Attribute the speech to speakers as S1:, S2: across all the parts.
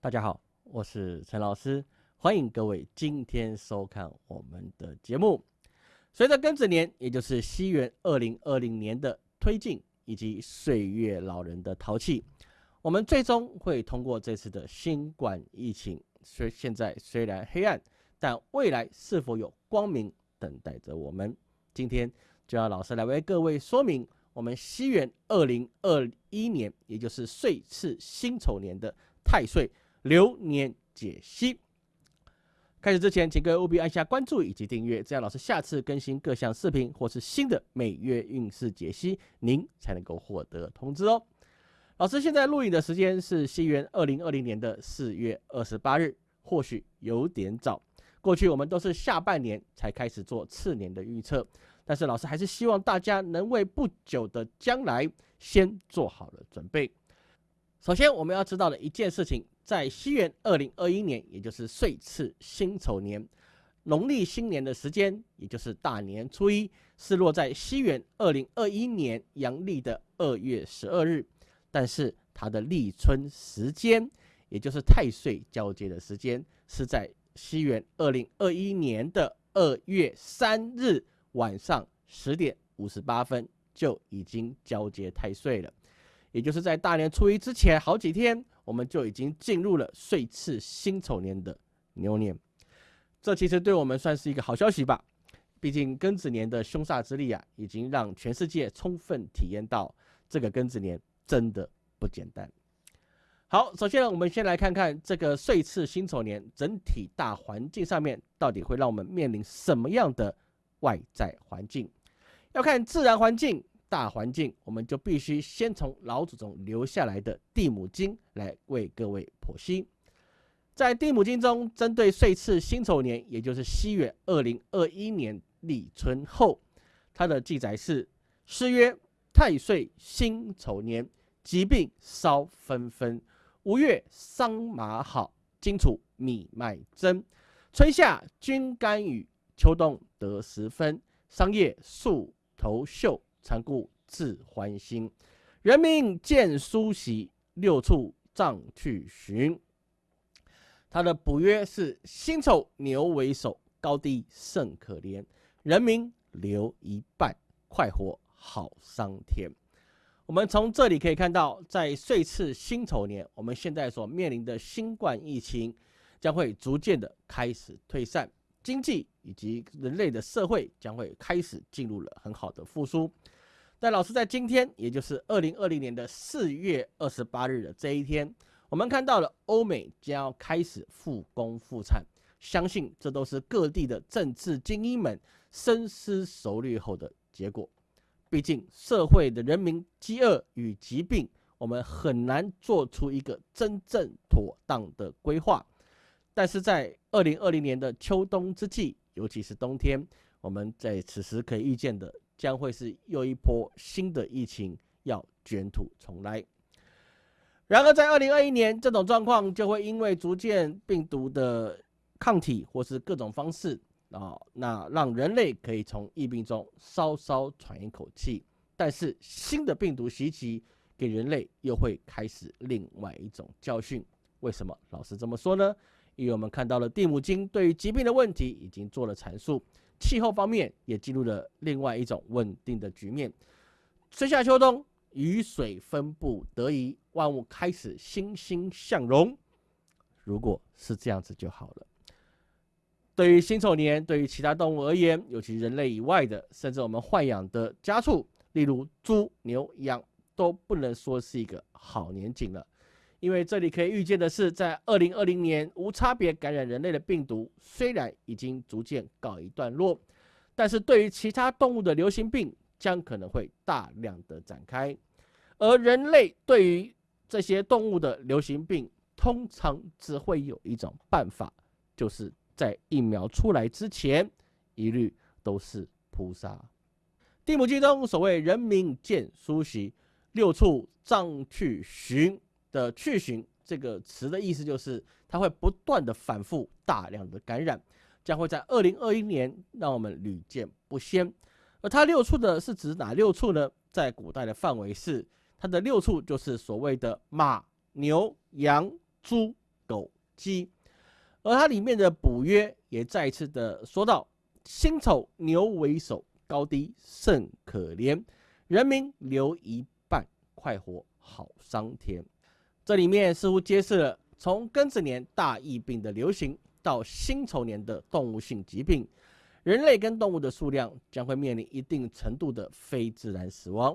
S1: 大家好，我是陈老师，欢迎各位今天收看我们的节目。随着庚子年，也就是西元二零二零年的推进，以及岁月老人的淘气，我们最终会通过这次的新冠疫情。虽现在虽然黑暗，但未来是否有光明等待着我们？今天就让老师来为各位说明我们西元二零二一年，也就是岁次辛丑年的太岁流年解析。开始之前，请各位务必按下关注以及订阅，这样老师下次更新各项视频或是新的每月运势解析，您才能够获得通知哦。老师现在录影的时间是西元二零二零年的四月二十八日，或许有点早。过去我们都是下半年才开始做次年的预测，但是老师还是希望大家能为不久的将来先做好了准备。首先，我们要知道的一件事情。在西元二零二一年，也就是岁次辛丑年，农历新年的时间，也就是大年初一，是落在西元二零二一年阳历的二月十二日。但是它的立春时间，也就是太岁交接的时间，是在西元二零二一年的二月三日晚上十点五十八分就已经交接太岁了，也就是在大年初一之前好几天。我们就已经进入了岁次辛丑年的牛年，这其实对我们算是一个好消息吧。毕竟庚子年的凶煞之力啊，已经让全世界充分体验到这个庚子年真的不简单。好，首先，我们先来看看这个岁次辛丑年整体大环境上面到底会让我们面临什么样的外在环境。要看自然环境。大环境，我们就必须先从老祖宗留下来的地母经来为各位剖析。在地母经中，针对岁次辛丑年，也就是西元二零二一年立春后，它的记载是：诗曰：“太岁辛丑年，疾病稍纷纷。五月桑麻好，荆楚米麦增。春夏均甘雨，秋冬得十分。桑叶树头秀。”残故自欢心，人民见苏喜，六畜葬去寻。他的补约是辛丑牛为首，高低甚可怜。人民留一半，快活好桑田。我们从这里可以看到，在岁次辛丑年，我们现在所面临的新冠疫情将会逐渐的开始退散，经济以及人类的社会将会开始进入了很好的复苏。但老师在今天，也就是二零二零年的四月二十八日的这一天，我们看到了欧美将要开始复工复产，相信这都是各地的政治精英们深思熟虑后的结果。毕竟社会的人民饥饿与疾病，我们很难做出一个真正妥当的规划。但是在二零二零年的秋冬之际，尤其是冬天，我们在此时可以预见的。将会是又一波新的疫情要卷土重来。然而，在二零二一年，这种状况就会因为逐渐病毒的抗体或是各种方式啊，那让人类可以从疫病中稍稍喘一口气。但是，新的病毒袭击给人类又会开始另外一种教训。为什么老师这么说呢？因为我们看到了地母经对于疾病的问题已经做了阐述。气候方面也进入了另外一种稳定的局面，春夏秋冬雨水分布得宜，万物开始欣欣向荣。如果是这样子就好了。对于辛丑年，对于其他动物而言，尤其人类以外的，甚至我们豢养的家畜，例如猪、牛、羊，都不能说是一个好年景了。因为这里可以预见的是，在二零二零年无差别感染人类的病毒虽然已经逐渐告一段落，但是对于其他动物的流行病将可能会大量的展开，而人类对于这些动物的流行病，通常只会有一种办法，就是在疫苗出来之前，一律都是扑杀。地母经中所谓“人民见苏喜，六畜葬去寻”。的去寻这个词的意思就是，它会不断的反复大量的感染，将会在二零二一年让我们屡见不鲜。而它六畜的是指哪六畜呢？在古代的范围是它的六畜就是所谓的马、牛、羊、猪、狗鸡。而它里面的补约也再一次的说到：辛丑牛为首，高低甚可怜，人民留一半，快活好伤田。这里面似乎揭示了从庚子年大疫病的流行到辛丑年的动物性疾病，人类跟动物的数量将会面临一定程度的非自然死亡。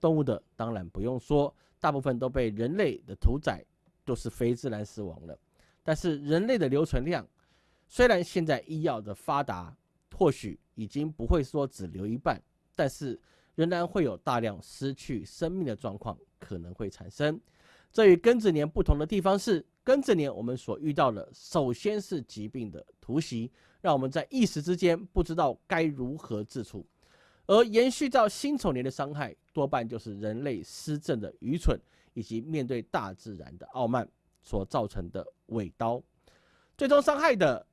S1: 动物的当然不用说，大部分都被人类的屠宰，都是非自然死亡了。但是人类的留存量，虽然现在医药的发达，或许已经不会说只留一半，但是仍然会有大量失去生命的状况可能会产生。这与庚子年不同的地方是，庚子年我们所遇到的首先是疾病的突袭，让我们在一时之间不知道该如何自处。而延续到辛丑年的伤害，多半就是人类施政的愚蠢，以及面对大自然的傲慢所造成的尾刀。最终伤害的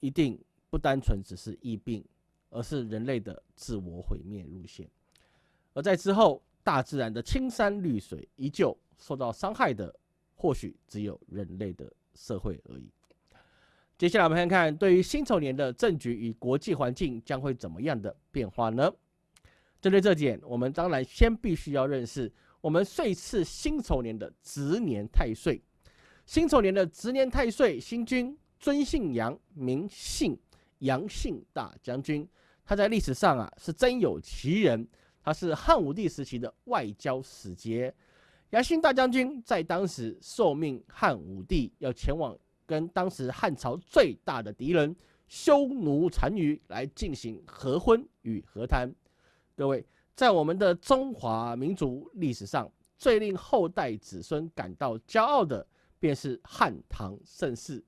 S1: 一定不单纯只是疫病，而是人类的自我毁灭路线。而在之后，大自然的青山绿水依旧受到伤害的，或许只有人类的社会而已。接下来我们看看，对于辛丑年的政局与国际环境将会怎么样的变化呢？针对这点，我们当然先必须要认识我们岁次辛丑年的值年太岁。辛丑年的值年太岁星君尊姓杨，名姓杨姓大将军。他在历史上啊是真有其人，他是汉武帝时期的外交使节。杨姓大将军在当时受命汉武帝要前往跟当时汉朝最大的敌人匈奴单于来进行和婚与和谈。各位，在我们的中华民族历史上，最令后代子孙感到骄傲的，便是汉唐盛世。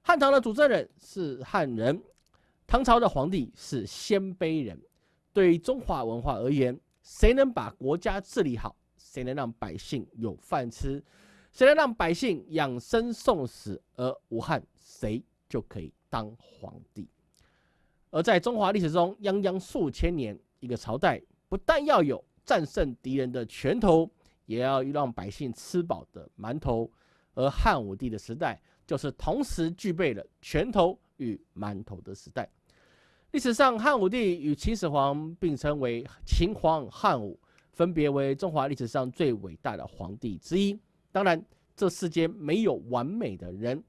S1: 汉唐的主政人是汉人，唐朝的皇帝是鲜卑人。对于中华文化而言，谁能把国家治理好，谁能让百姓有饭吃，谁能让百姓养生送死而无憾，谁就可以当皇帝。而在中华历史中，泱泱数千年。一个朝代不但要有战胜敌人的拳头，也要让百姓吃饱的馒头。而汉武帝的时代，就是同时具备了拳头与馒头的时代。历史上，汉武帝与秦始皇并称为秦皇汉武，分别为中华历史上最伟大的皇帝之一。当然，这世间没有完美的人。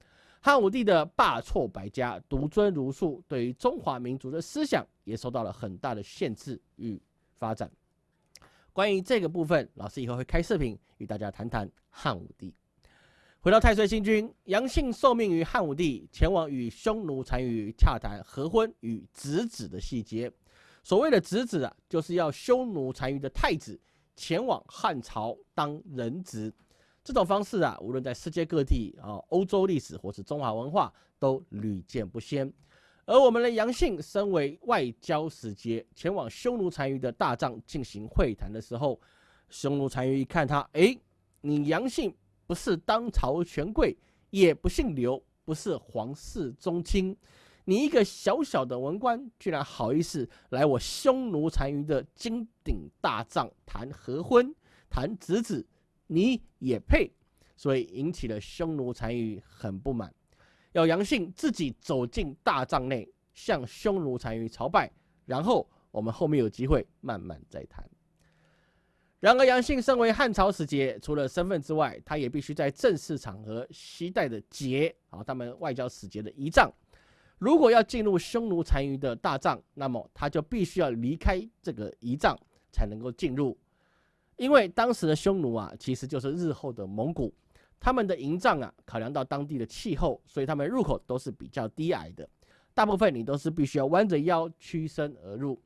S1: 汉武帝的罢黜百家、独尊儒术，对于中华民族的思想也受到了很大的限制与发展。关于这个部分，老师以后会开视频与大家谈谈汉武帝。回到太岁星君，杨姓受命于汉武帝，前往与匈奴单于洽谈和婚与侄子的细节。所谓的侄子啊，就是要匈奴单于的太子前往汉朝当人质。这种方式啊，无论在世界各地啊，欧洲历史或是中华文化都屡见不鲜。而我们的杨信身为外交使节，前往匈奴单于的大帐进行会谈的时候，匈奴单于一看他，哎，你杨信不是当朝权贵，也不姓刘，不是皇室宗亲，你一个小小的文官，居然好意思来我匈奴单于的金鼎大帐谈和婚、谈侄子？你也配，所以引起了匈奴单于很不满，要杨信自己走进大帐内，向匈奴单于朝拜，然后我们后面有机会慢慢再谈。然而杨信身为汉朝使节，除了身份之外，他也必须在正式场合携带的节啊，他们外交使节的仪仗。如果要进入匈奴单于的大帐，那么他就必须要离开这个仪仗，才能够进入。因为当时的匈奴啊，其实就是日后的蒙古，他们的营帐啊，考量到当地的气候，所以他们入口都是比较低矮的，大部分你都是必须要弯着腰屈身而入，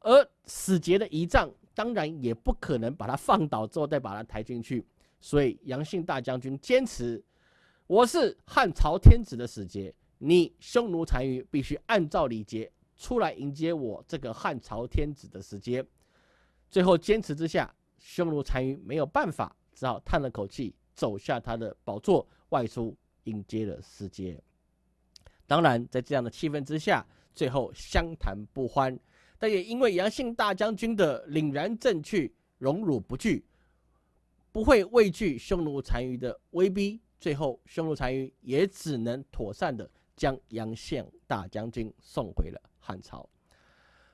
S1: 而使节的仪仗当然也不可能把它放倒之后再把它抬进去，所以杨信大将军坚持，我是汉朝天子的使节，你匈奴单于必须按照礼节出来迎接我这个汉朝天子的使节，最后坚持之下。匈奴单于没有办法，只好叹了口气，走下他的宝座，外出迎接了使节。当然，在这样的气氛之下，最后相谈不欢。但也因为杨信大将军的凛然正气、荣辱不惧，不会畏惧匈奴单于的威逼，最后匈奴单于也只能妥善的将杨宪大将军送回了汉朝。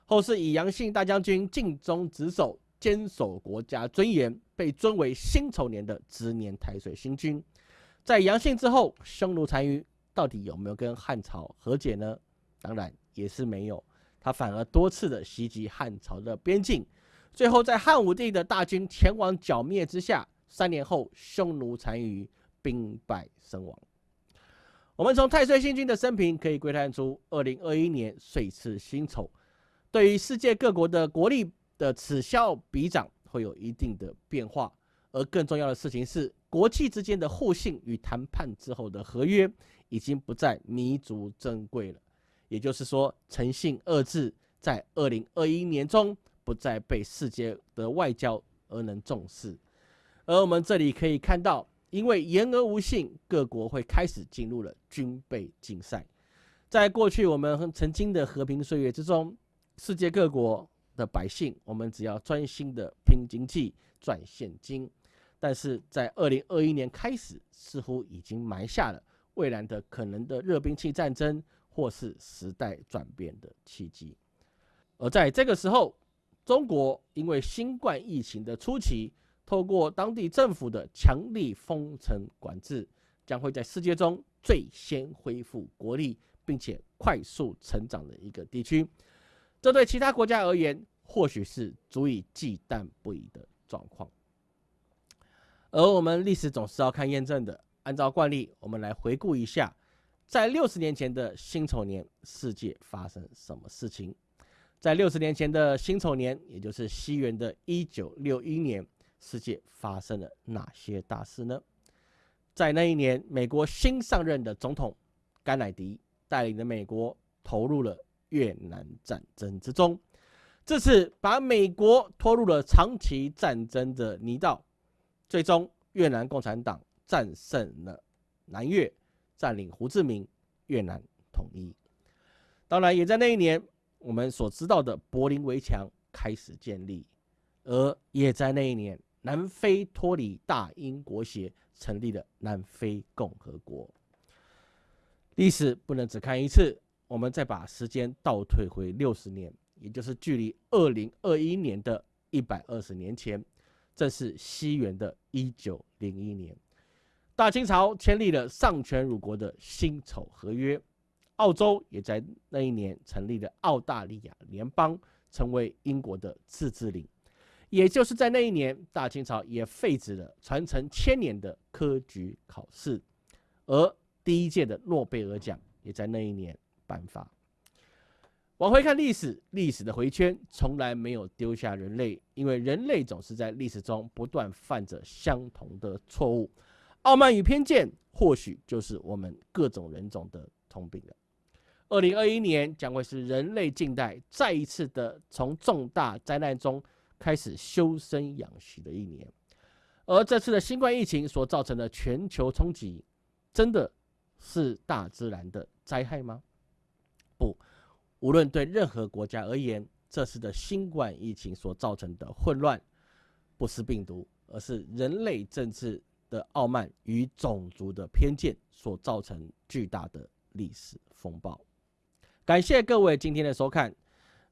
S1: 后世以杨信大将军尽忠职守，坚守国家尊严，被尊为辛丑年的执年太岁星君。在杨信之后，匈奴单于到底有没有跟汉朝和解呢？当然也是没有，他反而多次的袭击汉朝的边境，最后在汉武帝的大军前往剿灭之下，三年后匈奴单于兵败身亡。我们从太岁星君的生平可以窥探出，二零二一年岁次辛丑。对于世界各国的国力的此消彼长会有一定的变化，而更重要的事情是，国际之间的互信与谈判之后的合约已经不再弥足珍贵了。也就是说，诚信二字在二零二一年中不再被世界的外交而能重视。而我们这里可以看到，因为言而无信，各国会开始进入了军备竞赛。在过去我们曾经的和平岁月之中。世界各国的百姓，我们只要专心的拼经济、赚现金。但是在二零二一年开始，似乎已经埋下了未来的可能的热兵器战争，或是时代转变的契机。而在这个时候，中国因为新冠疫情的初期，透过当地政府的强力封城管制，将会在世界中最先恢复国力，并且快速成长的一个地区。这对其他国家而言，或许是足以忌惮不已的状况。而我们历史总是要看验证的。按照惯例，我们来回顾一下，在六十年前的辛丑年，世界发生什么事情？在六十年前的辛丑年，也就是西元的一九六一年，世界发生了哪些大事呢？在那一年，美国新上任的总统甘乃迪带领的美国投入了。越南战争之中，这次把美国拖入了长期战争的泥道，最终越南共产党战胜了南越，占领胡志明，越南统一。当然，也在那一年，我们所知道的柏林围墙开始建立，而也在那一年，南非脱离大英国协，成立了南非共和国。历史不能只看一次。我们再把时间倒退回六十年，也就是距离二零二一年的一百二十年前，这是西元的一九零一年，大清朝签订了丧权辱国的辛丑合约，澳洲也在那一年成立了澳大利亚联邦，成为英国的自治领。也就是在那一年，大清朝也废止了传承千年的科举考试，而第一届的诺贝尔奖也在那一年。颁发。往回看历史，历史的回圈从来没有丢下人类，因为人类总是在历史中不断犯着相同的错误。傲慢与偏见，或许就是我们各种人种的通病了。二零二一年将会是人类近代再一次的从重大灾难中开始修身养息的一年，而这次的新冠疫情所造成的全球冲击，真的是大自然的灾害吗？不，无论对任何国家而言，这次的新冠疫情所造成的混乱，不是病毒，而是人类政治的傲慢与种族的偏见所造成巨大的历史风暴。感谢各位今天的收看。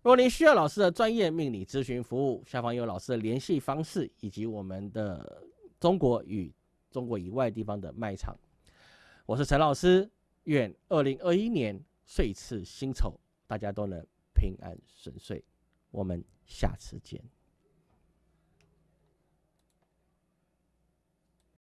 S1: 若您需要老师的专业命理咨询服务，下方有老师的联系方式以及我们的中国与中国以外地方的卖场。我是陈老师，愿二零二一年。岁次辛丑，大家都能平安顺遂。我们下次见。